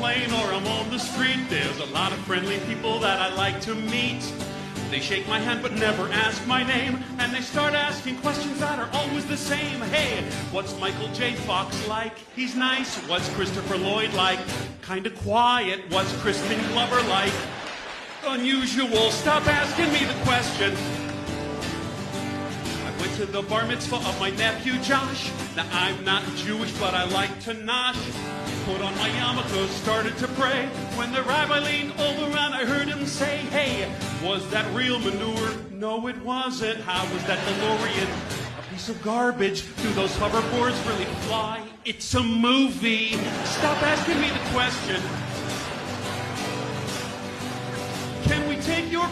plane or I'm on the street, there's a lot of friendly people that I like to meet. They shake my hand but never ask my name, and they start asking questions that are always the same. Hey, what's Michael J. Fox like? He's nice. What's Christopher Lloyd like? Kinda quiet. What's Crispin Glover like? Unusual. Stop asking me the question. To the bar mitzvah of my nephew Josh. Now I'm not Jewish, but I like to nosh. Put on my yarmulke, started to pray. When the rabbi leaned over and I heard him say, Hey, was that real manure? No, it wasn't. How was that DeLorean? A piece of garbage. Do those hoverboards really fly? It's a movie. Stop asking me the question.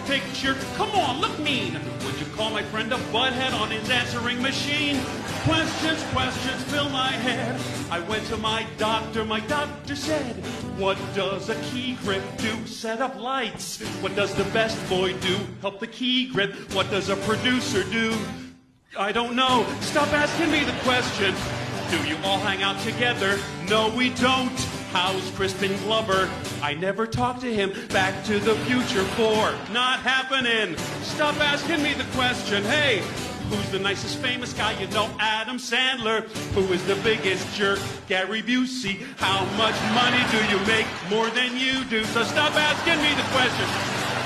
Picture? Come on, look mean. Would you call my friend a butthead on his answering machine? Questions, questions fill my head. I went to my doctor, my doctor said, What does a key grip do? Set up lights. What does the best boy do? Help the key grip. What does a producer do? I don't know. Stop asking me the question. Do you all hang out together? No, we don't. How's Crispin Glover? I never talked to him. Back to the Future 4. Not happening. Stop asking me the question. Hey, who's the nicest famous guy? You know, Adam Sandler. Who is the biggest jerk? Gary Busey. How much money do you make? More than you do. So stop asking me the question.